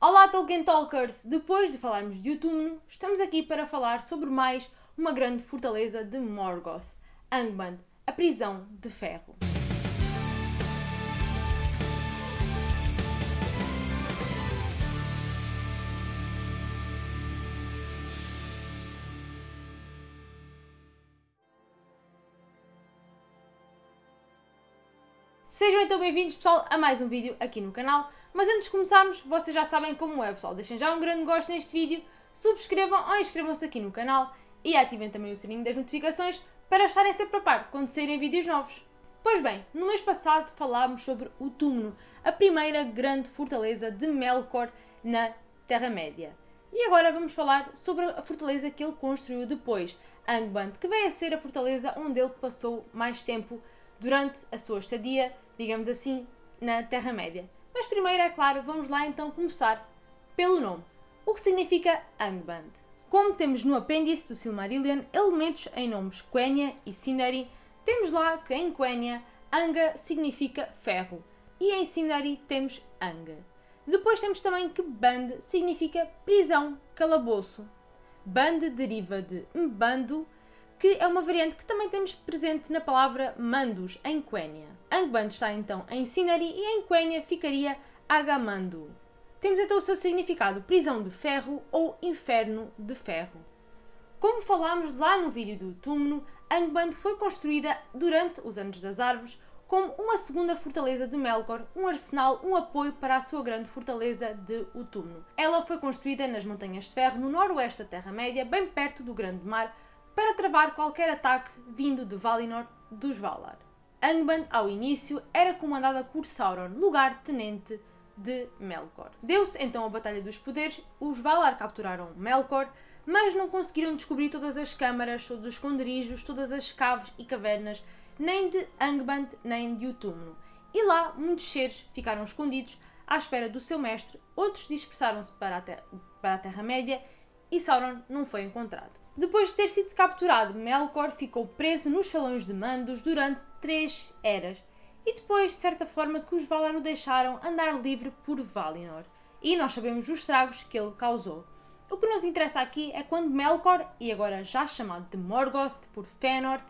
Olá Tolkien Talkers! Depois de falarmos de Utúmno, estamos aqui para falar sobre mais uma grande fortaleza de Morgoth, Angband, a prisão de ferro. Sejam então bem-vindos, pessoal, a mais um vídeo aqui no canal. Mas antes de começarmos, vocês já sabem como é, pessoal. Deixem já um grande gosto neste vídeo, subscrevam ou inscrevam-se aqui no canal e ativem também o sininho das notificações para estarem sempre a par quando saírem vídeos novos. Pois bem, no mês passado falámos sobre o Túmulo, a primeira grande fortaleza de Melkor na Terra-média. E agora vamos falar sobre a fortaleza que ele construiu depois, Angband, que vem a ser a fortaleza onde ele passou mais tempo durante a sua estadia, digamos assim, na Terra-média. Mas primeiro, é claro, vamos lá então começar pelo nome. O que significa Angband? Como temos no apêndice do Silmarillion elementos em nomes Quenya e Sindari, temos lá que em Quenya Anga significa ferro e em Sindari temos Anga. Depois temos também que Band significa prisão, calabouço. Band deriva de Mbando, que é uma variante que também temos presente na palavra Mandus, em Quenya. Angband está então em Sinari e em Quenya ficaria Agamando. Temos então o seu significado, prisão de ferro ou inferno de ferro. Como falámos lá no vídeo do túmulo, Angband foi construída durante os Anos das Árvores como uma segunda fortaleza de Melkor, um arsenal, um apoio para a sua grande fortaleza de Utúmno. Ela foi construída nas Montanhas de Ferro, no noroeste da Terra-média, bem perto do Grande Mar, para travar qualquer ataque vindo de Valinor dos Valar. Angband, ao início, era comandada por Sauron, lugar-tenente de Melkor. Deu-se então a Batalha dos Poderes, os Valar capturaram Melkor, mas não conseguiram descobrir todas as câmaras, todos os esconderijos, todas as caves e cavernas, nem de Angband, nem de Utúmno. E lá muitos seres ficaram escondidos à espera do seu mestre, outros dispersaram-se para a Terra-média e Sauron não foi encontrado. Depois de ter sido capturado, Melkor ficou preso nos salões de mandos durante três eras e depois, de certa forma, que os Valar o deixaram andar livre por Valinor. E nós sabemos os estragos que ele causou. O que nos interessa aqui é quando Melkor, e agora já chamado de Morgoth por Fëanor,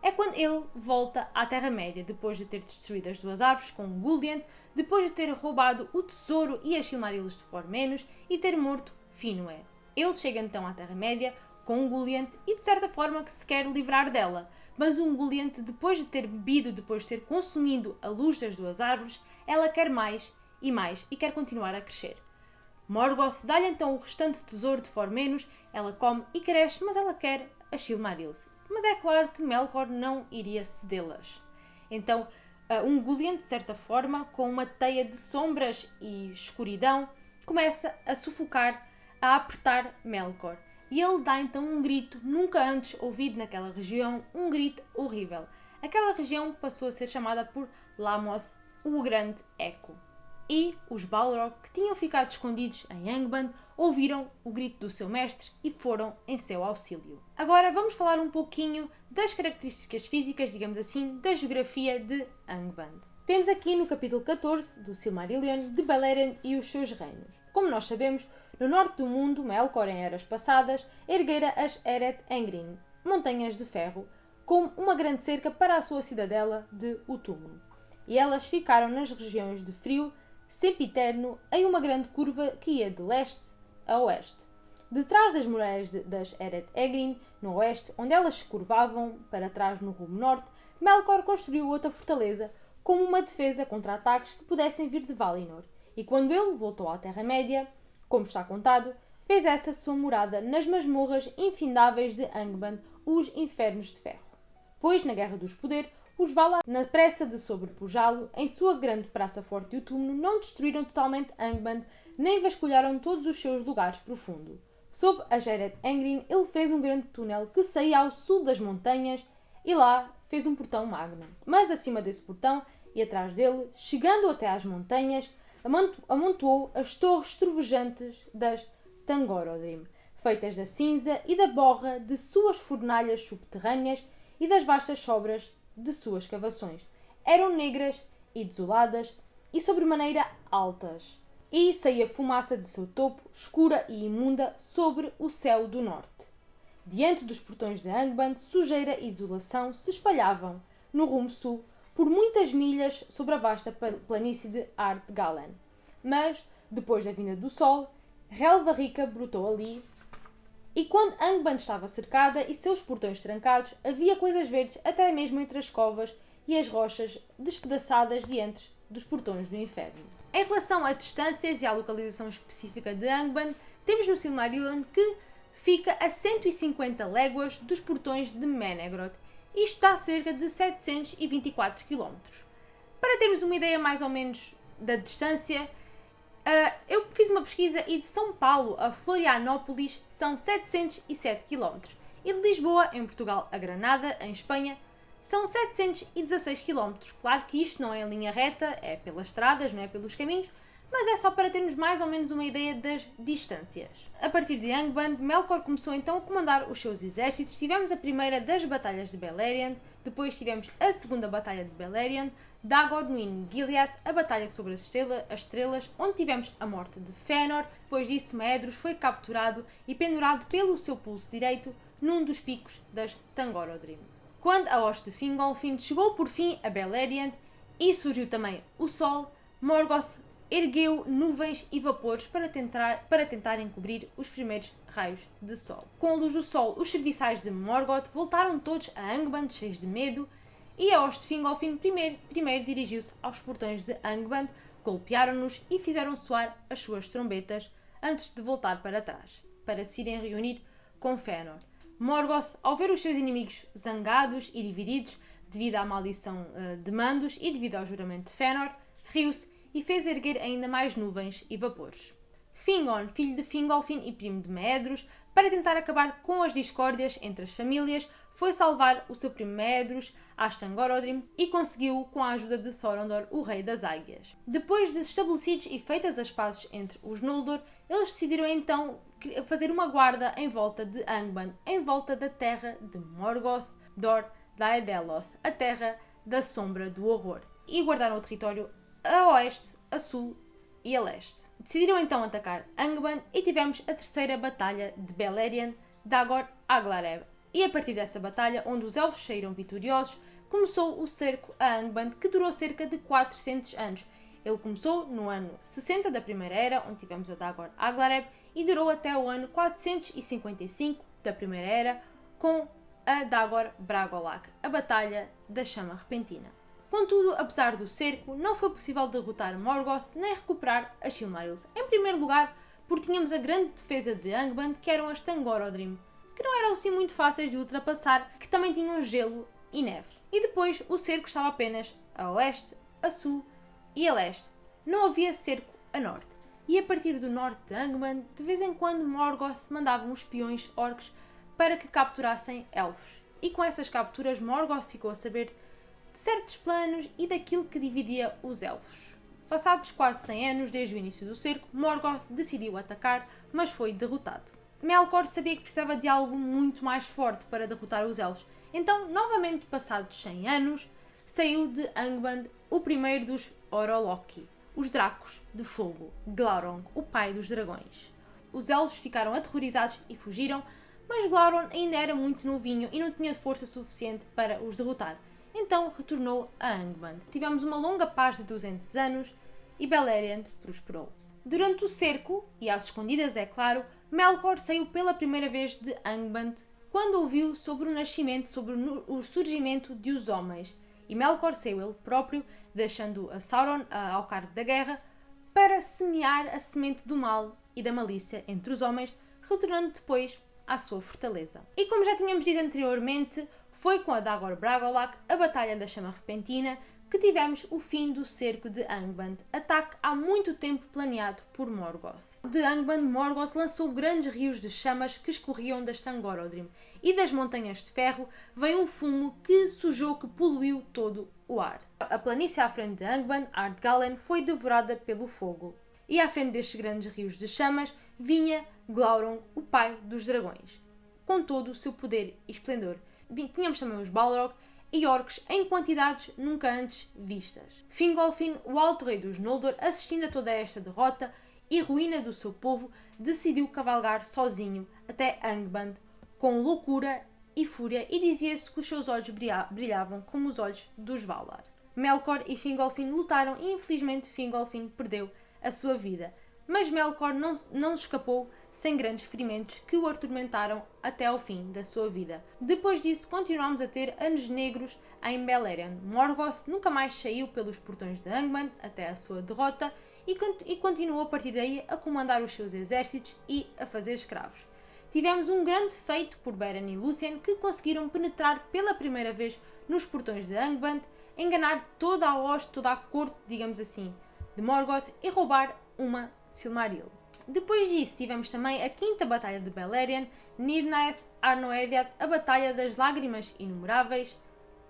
é quando ele volta à Terra-média depois de ter destruído as duas árvores com Gulliant, depois de ter roubado o tesouro e as Silmarils de Formenos e ter morto Finwë. Ele chega então à Terra-média, com um Gulliant e de certa forma que se quer livrar dela. Mas um Gulliant, depois de ter bebido, depois de ter consumido a luz das duas árvores, ela quer mais e mais e quer continuar a crescer. Morgoth dá-lhe então o restante tesouro de Formenos, ela come e cresce, mas ela quer as Silmarils. Mas é claro que Melkor não iria cedê-las. Então, um Gulliant, de certa forma, com uma teia de sombras e escuridão, começa a sufocar, a apertar Melkor e ele dá então um grito nunca antes ouvido naquela região, um grito horrível. Aquela região passou a ser chamada por Lamoth, o Grande Eco. E os Balrog, que tinham ficado escondidos em Angband, ouviram o grito do seu mestre e foram em seu auxílio. Agora vamos falar um pouquinho das características físicas, digamos assim, da geografia de Angband. Temos aqui no capítulo 14 do Silmarillion de Beleriand e os seus reinos. Como nós sabemos, no norte do mundo, Melkor em eras passadas, erguera as Eret Engrin, montanhas de ferro, como uma grande cerca para a sua cidadela de Utúmulo. E elas ficaram nas regiões de frio, sempiterno, em uma grande curva que ia de leste a oeste. Detrás das muralhas de, das Eret Egrin, no oeste, onde elas se curvavam para trás no rumo norte, Melkor construiu outra fortaleza como uma defesa contra ataques que pudessem vir de Valinor. E quando ele voltou à Terra-média, como está contado, fez essa sua morada nas masmorras infindáveis de Angband, os Infernos de Ferro. Pois, na Guerra dos Poder, os Valar, na pressa de sobrepujá-lo, em sua grande praça forte e túmulo, não destruíram totalmente Angband, nem vasculharam todos os seus lugares profundos. Sob a Geret Engrin, ele fez um grande túnel que saía ao sul das montanhas e lá fez um portão magno. Mas acima desse portão e atrás dele, chegando até às montanhas, amontoou as torres trovejantes das Tangorodim, feitas da cinza e da borra de suas fornalhas subterrâneas e das vastas sobras de suas cavações. Eram negras e desoladas e sobremaneira altas. e saía fumaça de seu topo, escura e imunda, sobre o céu do norte. Diante dos portões de Angband, sujeira e desolação se espalhavam, no rumo sul, por muitas milhas sobre a vasta planície de Ardgalen. Mas, depois da vinda do sol, relva rica brotou ali, e quando Angband estava cercada e seus portões trancados, havia coisas verdes até mesmo entre as covas e as rochas despedaçadas diante dos portões do inferno. Em relação a distâncias e à localização específica de Angband, temos no Silmarillion que fica a 150 léguas dos portões de Menegroth. Isto dá cerca de 724 km. Para termos uma ideia mais ou menos da distância, uh, eu fiz uma pesquisa e de São Paulo a Florianópolis são 707 km e de Lisboa, em Portugal, a Granada, em Espanha, são 716 km. Claro que isto não é em linha reta, é pelas estradas, não é pelos caminhos, mas é só para termos mais ou menos uma ideia das distâncias. A partir de Angband, Melkor começou então a comandar os seus exércitos. Tivemos a primeira das batalhas de Beleriand, depois tivemos a segunda batalha de Beleriand, Dagor no Gilead, a batalha sobre as, estrela, as estrelas, onde tivemos a morte de Fëanor. Depois disso, Medros foi capturado e pendurado pelo seu pulso direito num dos picos das Tangorodrim. Quando a hoste de Fingolfin chegou por fim a Beleriand e surgiu também o Sol, Morgoth ergueu nuvens e vapores para tentar, para tentar encobrir os primeiros raios de sol. Com a luz do sol, os serviçais de Morgoth voltaram todos a Angband cheios de medo e a hoste Fingolfin primeiro, primeiro dirigiu-se aos portões de Angband, golpearam-nos e fizeram soar as suas trombetas antes de voltar para trás, para se irem reunir com Fëanor. Morgoth, ao ver os seus inimigos zangados e divididos devido à maldição uh, de Mandos e devido ao juramento de Fëanor, riu-se e fez erguer ainda mais nuvens e vapores. Fingon, filho de Fingolfin e primo de Medros, para tentar acabar com as discórdias entre as famílias, foi salvar o seu primo Medros, Astangorodrim, e conseguiu com a ajuda de Thorondor, o rei das águias. Depois de estabelecidos e feitas as pazes entre os Noldor, eles decidiram então fazer uma guarda em volta de Angband, em volta da terra de Morgoth, Dor, Daedeloth, a terra da sombra do horror, e guardaram o território a oeste, a sul e a leste. Decidiram então atacar Angband e tivemos a terceira batalha de Beleriand, Dagor Aglareb. E a partir dessa batalha, onde os elfos saíram vitoriosos, começou o cerco a Angband, que durou cerca de 400 anos. Ele começou no ano 60 da Primeira Era, onde tivemos a Dagor Aglareb, e durou até o ano 455 da Primeira Era, com a Dagor Bragolak, a Batalha da Chama Repentina. Contudo, apesar do cerco, não foi possível derrotar Morgoth nem recuperar as Silmarils. Em primeiro lugar, porque tínhamos a grande defesa de Angband, que eram as Tangorodrim, que não eram assim muito fáceis de ultrapassar, que também tinham gelo e neve. E depois, o cerco estava apenas a oeste, a sul e a leste. Não havia cerco a norte. E a partir do norte de Angband, de vez em quando Morgoth mandava uns espiões orcs para que capturassem elfos. E com essas capturas, Morgoth ficou a saber certos planos e daquilo que dividia os elfos. Passados quase 100 anos desde o início do cerco, Morgoth decidiu atacar, mas foi derrotado. Melkor sabia que precisava de algo muito mais forte para derrotar os elfos, então, novamente passados 100 anos, saiu de Angband o primeiro dos Oroloki, os Dracos de Fogo, Glaurung, o pai dos dragões. Os elfos ficaram aterrorizados e fugiram, mas Glaurung ainda era muito novinho e não tinha força suficiente para os derrotar então retornou a Angband. Tivemos uma longa paz de 200 anos e Beleriand prosperou. Durante o cerco, e às escondidas é claro, Melkor saiu pela primeira vez de Angband quando ouviu sobre o nascimento, sobre o surgimento de os homens. E Melkor saiu ele próprio, deixando a Sauron ao cargo da guerra, para semear a semente do mal e da malícia entre os homens, retornando depois à sua fortaleza. E como já tínhamos dito anteriormente, foi com a Dagor Bragolak, a Batalha da Chama Repentina, que tivemos o fim do cerco de Angband, ataque há muito tempo planeado por Morgoth. De Angband, Morgoth lançou grandes rios de chamas que escorriam das Tangorodrim, e das Montanhas de Ferro veio um fumo que sujou, que poluiu todo o ar. A planície à frente de Angband, Ardgalen, foi devorada pelo fogo. E à frente destes grandes rios de chamas vinha Glaurung, o pai dos dragões, com todo o seu poder e esplendor, tínhamos também os Balrog, e orcs em quantidades nunca antes vistas. Fingolfin, o alto rei dos Noldor, assistindo a toda esta derrota e ruína do seu povo, decidiu cavalgar sozinho até Angband, com loucura e fúria, e dizia-se que os seus olhos brilhavam como os olhos dos Valar. Melkor e Fingolfin lutaram e infelizmente Fingolfin perdeu a sua vida, mas Melkor não, não escapou sem grandes ferimentos que o atormentaram até ao fim da sua vida. Depois disso, continuamos a ter anos negros em Beleriand. Morgoth nunca mais saiu pelos portões de Angmar até a sua derrota e, e continuou a partir daí a comandar os seus exércitos e a fazer escravos. Tivemos um grande feito por Beren e Lúthien que conseguiram penetrar pela primeira vez nos portões de Angband, enganar toda a hoste, toda a corte, digamos assim, de Morgoth e roubar uma Silmaril. Depois disso tivemos também a quinta batalha de Beleriand, Nirnaeth Arnoediad, a Batalha das Lágrimas Inumeráveis,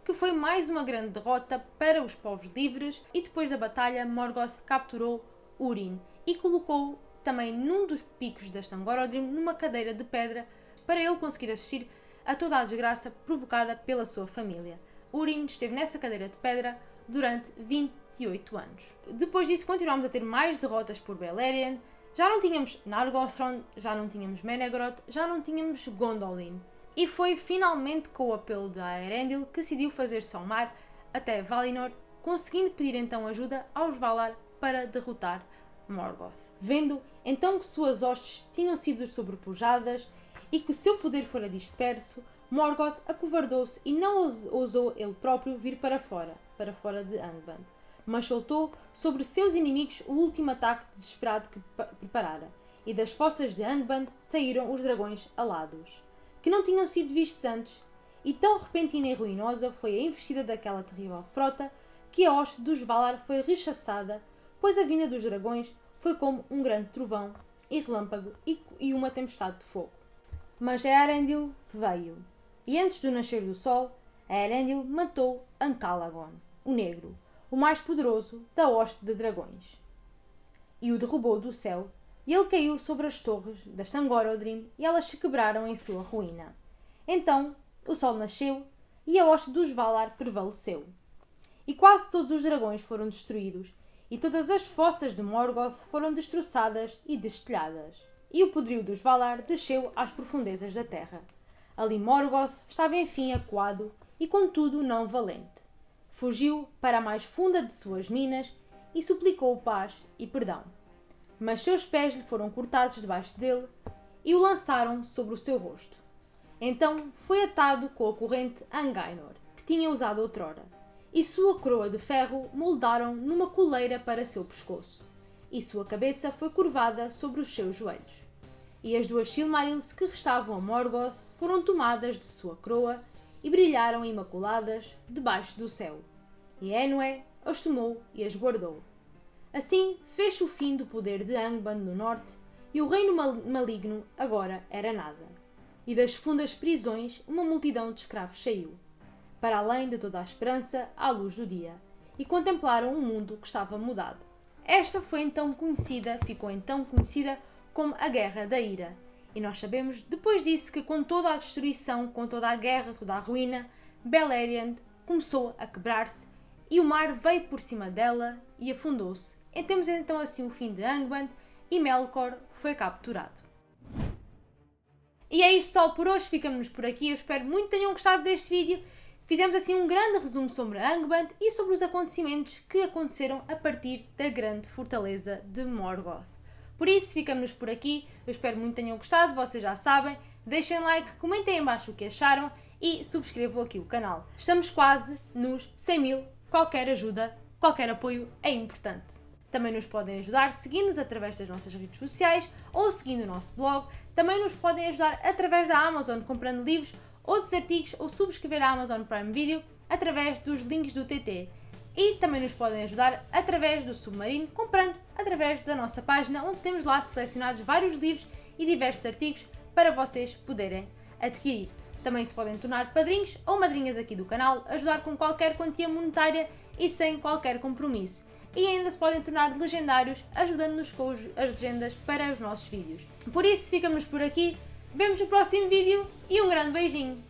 que foi mais uma grande derrota para os povos livres e depois da batalha Morgoth capturou Urin e colocou também num dos picos da Stangorodrim numa cadeira de pedra para ele conseguir assistir a toda a desgraça provocada pela sua família. Urin esteve nessa cadeira de pedra durante 28 anos. Depois disso, continuamos a ter mais derrotas por Beleriand. Já não tínhamos Nargothrond, já não tínhamos Menegroth, já não tínhamos Gondolin. E foi finalmente com o apelo de Aerendil que decidiu fazer-se ao mar até Valinor, conseguindo pedir então ajuda aos Valar para derrotar Morgoth. Vendo então que suas hostes tinham sido sobrepujadas e que o seu poder fora disperso, Morgoth acovardou-se e não ousou ele próprio vir para fora, para fora de Angband, mas soltou sobre seus inimigos o último ataque desesperado que preparara, e das fossas de Angband saíram os dragões alados, que não tinham sido vistos antes, e tão repentina e ruinosa foi a investida daquela terrível frota que a hoste dos Valar foi rechaçada, pois a vinda dos dragões foi como um grande trovão e relâmpago e uma tempestade de fogo. Mas Earendil veio, e antes do nascer do sol, Earendil matou Ancalagon, o Negro, o mais poderoso da hoste de dragões. E o derrubou do céu, e ele caiu sobre as torres da Stangorodrim, e elas se quebraram em sua ruína. Então o sol nasceu, e a hoste dos Valar prevaleceu. E quase todos os dragões foram destruídos, e todas as fossas de Morgoth foram destroçadas e destelhadas. E o poderio dos Valar desceu às profundezas da terra. Ali Morgoth estava enfim acuado e contudo não valente. Fugiu para a mais funda de suas minas e suplicou paz e perdão. Mas seus pés lhe foram cortados debaixo dele e o lançaram sobre o seu rosto. Então foi atado com a corrente Angainor, que tinha usado outrora, e sua coroa de ferro moldaram numa coleira para seu pescoço, e sua cabeça foi curvada sobre os seus joelhos. E as duas Silmarils que restavam a Morgoth foram tomadas de sua coroa e brilharam imaculadas debaixo do céu. E Enwë as tomou e as guardou. Assim fez o fim do poder de Angband no norte, e o reino maligno agora era nada. E das fundas prisões uma multidão de escravos saiu, para além de toda a esperança, à luz do dia, e contemplaram um mundo que estava mudado. Esta foi então conhecida, ficou então conhecida como a Guerra da Ira, e nós sabemos, depois disso, que com toda a destruição, com toda a guerra, toda a ruína, Beleriand começou a quebrar-se e o mar veio por cima dela e afundou-se. E temos então assim o fim de Angband e Melkor foi capturado. E é isto pessoal, por hoje ficamos por aqui. Eu espero muito que tenham gostado deste vídeo. Fizemos assim um grande resumo sobre Angband e sobre os acontecimentos que aconteceram a partir da grande fortaleza de Morgoth. Por isso, ficamos por aqui. Eu espero muito que tenham gostado, vocês já sabem. Deixem like, comentem em baixo o que acharam e subscrevam aqui o canal. Estamos quase nos 100 mil. Qualquer ajuda, qualquer apoio é importante. Também nos podem ajudar seguindo-nos através das nossas redes sociais ou seguindo o nosso blog. Também nos podem ajudar através da Amazon comprando livros, outros artigos ou subscrever a Amazon Prime Video através dos links do TT. E também nos podem ajudar através do Submarino, comprando através da nossa página, onde temos lá selecionados vários livros e diversos artigos para vocês poderem adquirir. Também se podem tornar padrinhos ou madrinhas aqui do canal, ajudar com qualquer quantia monetária e sem qualquer compromisso. E ainda se podem tornar legendários, ajudando-nos com as legendas para os nossos vídeos. Por isso, ficamos por aqui, vemos no próximo vídeo e um grande beijinho!